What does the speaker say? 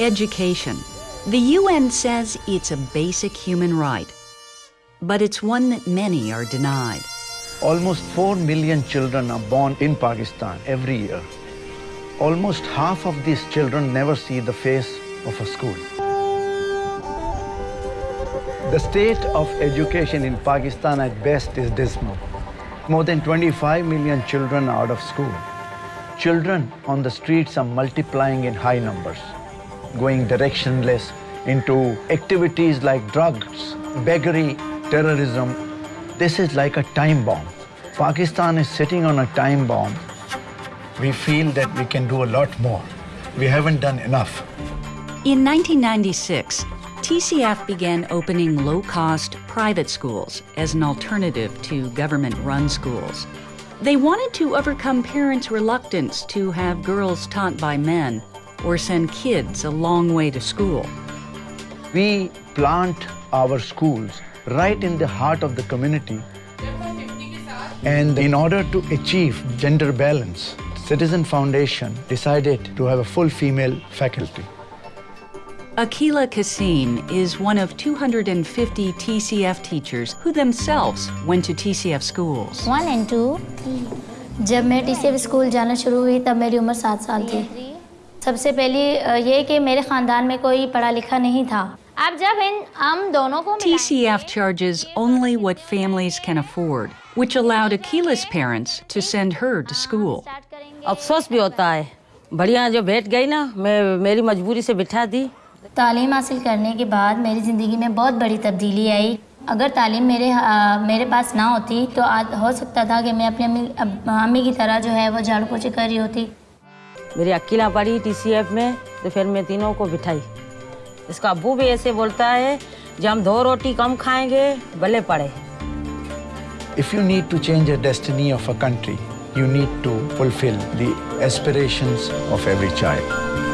Education. The UN says it's a basic human right, but it's one that many are denied. Almost 4 million children are born in Pakistan every year. Almost half of these children never see the face of a school. The state of education in Pakistan at best is dismal. More than 25 million children are out of school. Children on the streets are multiplying in high numbers, going directionless into activities like drugs, beggary, terrorism. This is like a time bomb. Pakistan is sitting on a time bomb. We feel that we can do a lot more. We haven't done enough. In 1996, TCF began opening low-cost private schools as an alternative to government-run schools. They wanted to overcome parents' reluctance to have girls taught by men or send kids a long way to school. We plant our schools right in the heart of the community. And in order to achieve gender balance, Citizen Foundation decided to have a full female faculty. Akila Kassim is one of 250 TCF teachers who themselves went to TCF schools. One and to जब मैं T school जाना शुरू हुई तब मेरी उम्र सात साल थी सबसे पहली ये कि मेरे ख़ानदान में कोई पढ़ा लिखा नहीं था। अब जब इन हम दोनों को TCF charges only what families can afford, which allowed Akila's parents to send her to school. अफसोस भी होता है। बढ़िया जो बैठ गई ना मैं मेरी मजबूरी से बिठा दी। तालीम हासिल करने के बाद मेरी ज़िंदगी में बहुत बड़ी तब्दीली आई। अगर तालीम मेरे अ, मेरे पास ना होती तो आज हो सकता था कि मैं अपनी अम्मी अम्मी की तरह जो है वो झाड़ू पोछे कर रही होती। मेरी अकेला पड़ी टीसीएफ में तो फिर मैं तीनों को बिठाई इसका अबू भी ऐसे बोलता है जब हम दो रोटी कम खाएँगे भले पड़े If you need to change the destiny of a country, you need to fulfill the aspirations of every child.